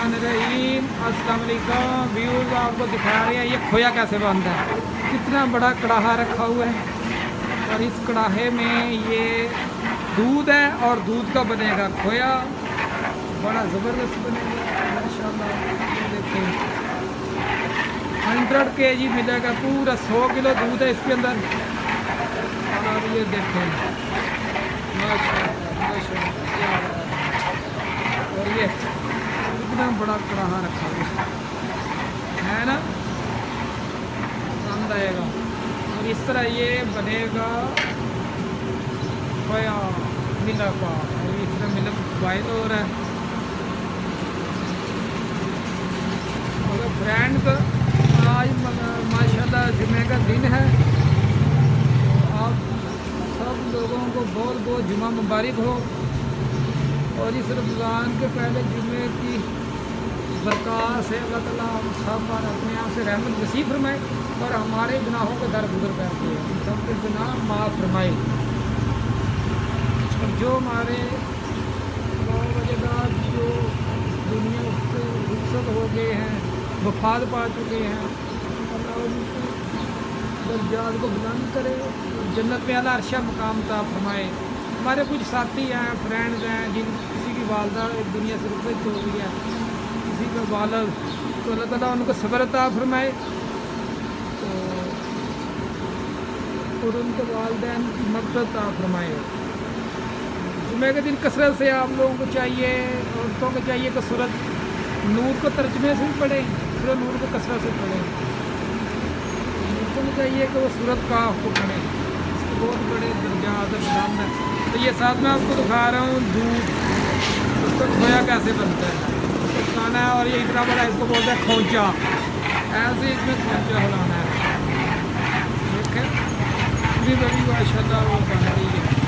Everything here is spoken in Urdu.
الرحمن الرحیم السلام علیکم، ویورز، آپ کو دکھا رہے ہیں۔ یہ کھویا کیسے بنتا ہے؟ کتنا بڑا کڑاہا رکھا ہوا ہے۔ اور اس کڑاہے میں یہ دودھ ہے اور دودھ کا بنے گا کھویا۔ بڑا زبردست بنے گا۔ ماشاء اللہ ہنڈریڈ کے جی ملے گا، پورا سو کلو دودھ ہے اس کے اندر۔ اور یہ دیکھیں۔ ماشاء اللہ ماشاء اللہ اور یہ ایک بڑا کڑاہا رکھا گیا ہے نا پسند آئے گا اور اس طرح یہ بنے گا پیا ملا پا اور اس طرح ملک بوائل ہو رہا ہے برانڈ کا آج ماشاء اللہ جمعہ کا دن ہے آپ سب لوگوں کو بہت بہت جمعہ مبارک ہو اور اس رمضان کے پہلے جمعے کی برکات سے اللہ تعالیٰ ہم سب پر اپنے آپ سے رحمت نصیب فرمائے اور ہمارے گناہوں کو در گزر کرتے ہیں سب کے گناہ معاف فرمائے۔ اور جو ہمارے باوجدات جو دنیا سے رخصت ہو گئے ہیں، وفات پا چکے ہیں، اللہ درجات کو بلند کرے جنت میں اعلیٰ عرشہ مقام تھا فرمائے۔ ہمارے کچھ ساتھی ہیں فرینڈز ہیں، جن کسی کی والدہ دنیا سے رخصت ہو گئی ہے۔ جی کسی و بالا تو اللہ تعالیٰ ان کو صبر عطا فرمائے۔ اور ان کے والدین کی مدد عطا فرمائے۔ جمعہ کے دن کثرت سے آپ لوگوں کو چاہیے، عورتوں کو چاہیے کہ سورت نور کو ترجمے سے بھی پڑھیں پھر نور کو کثرت سے پڑھیں۔ عورتوں کو چاہیے کہ وہ سورت کا کو پڑھیں۔ اس کے بہت بڑے درجات شام ہے تو یہ ساتھ میں آپ کو دکھا رہا ہوں، دودھ۔ اس کا کھویا کیسے بنتا ہے؟ کھانا ہے اور یہ اتنا بڑا اس کو بولتے ہیں کھونچا۔ ایسے اس میں کھونچا ہلانا ہے۔ ٹھیک ہے بڑی بڑی ماشاء اللہ وہ بن ہے۔